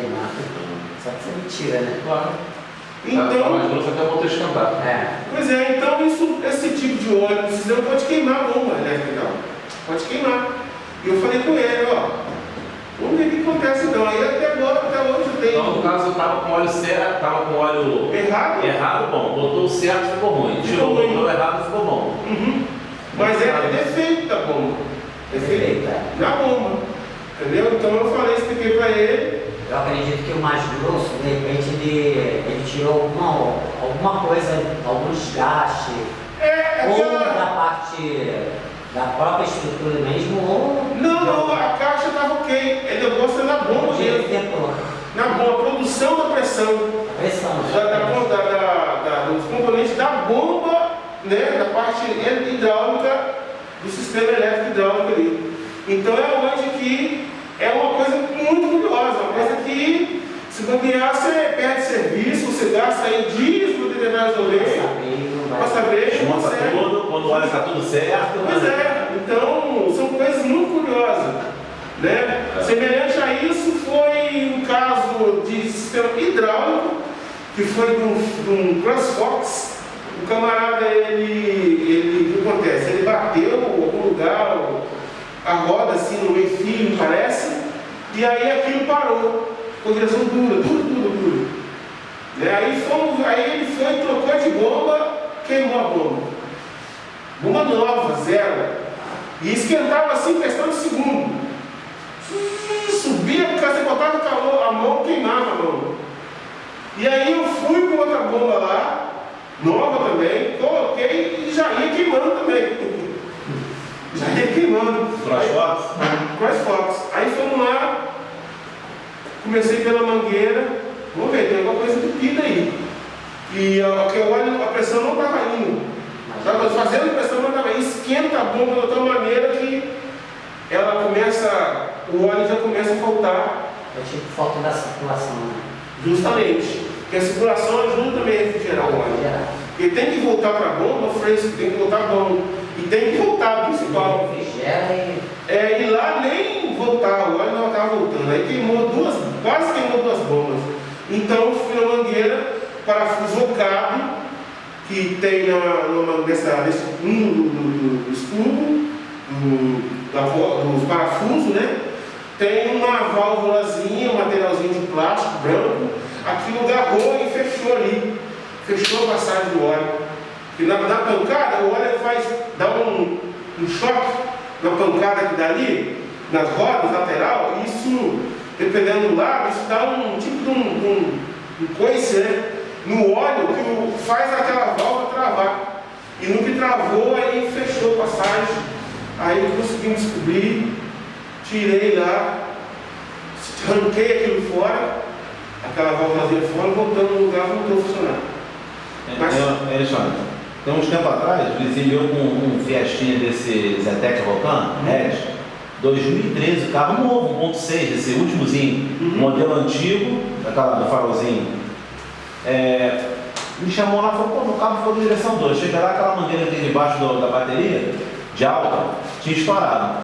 queimar. Só que você me tira, né? Claro. Então, Tá mais grosso até voltar a esquentar. É. Pois é, então isso, esse tipo de óleo não pode queimar a bomba elétrica, não. Pode queimar. E eu falei com ele, ó, vamos ver o que acontece não. Aí até agora, até hoje eu Então, no tenho caso, tava com óleo certo, tava com óleo errado, errado, bom. Botou o certo, ficou ruim. Tirou, ruim. botou errado, ficou bom. Uhum. mas é defeito da bomba. Defeito Defeito, é. na bomba. Entendeu? Então eu falei, expliquei pra ele. Eu acredito que o mais grosso, de repente, ele, ele tirou alguma, alguma coisa, algum desgaste, É, ou aquela. da parte da própria estrutura mesmo, ou Não, não, a caixa estava ok. O negócio é na bomba mesmo. Na bomba, a produção da pressão. pressão. da, da, da, da- da- dos componentes da bomba, né, da parte hidráulica do sistema elétrico hidráulico ali. Então é onde que é uma coisa muito curiosa, uma coisa que se bobear você perde serviço, você gasta aí dias para tentar resolver, para saber não Monta consegue. tudo, quando o óleo está tudo certo. Pois é, então são coisas muito curiosas. Né? É. Semelhante a isso foi um caso de sistema hidráulico, que foi de um, de um CrossFox. O camarada, ele, ele, o que acontece? Ele bateu em algum lugar, a roda assim no meio fio, parece, e aí aquilo parou, com direção dura, dura, dura, dura. Né? Aí, fomos, aí ele foi, trocou de bomba, queimou a bomba. Bomba nova, zero. E esquentava assim, questão de segundo. Subia, porque você botava calor, a mão queimava a mão. E aí eu fui com outra bomba lá, nova também, coloquei e já ia queimando também. Já ia queimando. Crossfox? CrossFox. Aí fomos lá, comecei pela mangueira, vamos ver, tem alguma coisa entupida aí. E a, que o óleo, a pressão não estava indo. Estava fazendo pressão, não estava indo. Esquenta a bomba de tal maneira que ela começa, o óleo já começa a faltar É tipo falta da circulação, né? justamente. Porque a circulação ajuda também a refrigerar o óleo. Porque tem que voltar para a bomba fresco, tem que voltar bom. E tem que voltar, principal. Refrigera e É, e lá nem voltar, o óleo não estava voltando. Aí queimou duas, quase queimou duas bombas. Então fui na parafuso ocado, que tem na, numa, nessa, nesse um do, do, do da, dos parafusos, né? Tem uma válvulazinha, um materialzinho de plástico branco, aquilo agarrou e fechou ali. Fechou a passagem do óleo. E na, na pancada, o óleo faz, dá um, um choque na pancada que dá ali, nas rodas lateral, isso, dependendo do lado, isso dá um tipo de um, um, um coice, né? No óleo que faz aquela válvula travar. E no que travou, aí fechou a passagem. Aí conseguimos descobrir, tirei lá, arranquei aquilo fora, aquela válvulazinha fora, voltando no lugar, voltou a funcionar. Mas- É, é, Alexandre, tem uns tempo atrás, o vizinho meu com um Fiestinha desse Zetec Vulcan, Red, 2013, carro novo, 1.6, esse últimozinho, Uhum. modelo antigo, daquela do farolzinho. É, me chamou lá e falou, pô, meu carro ficou na direção 2. Chega lá, aquela mangueira que tem debaixo do- da bateria, de alta, tinha estourado.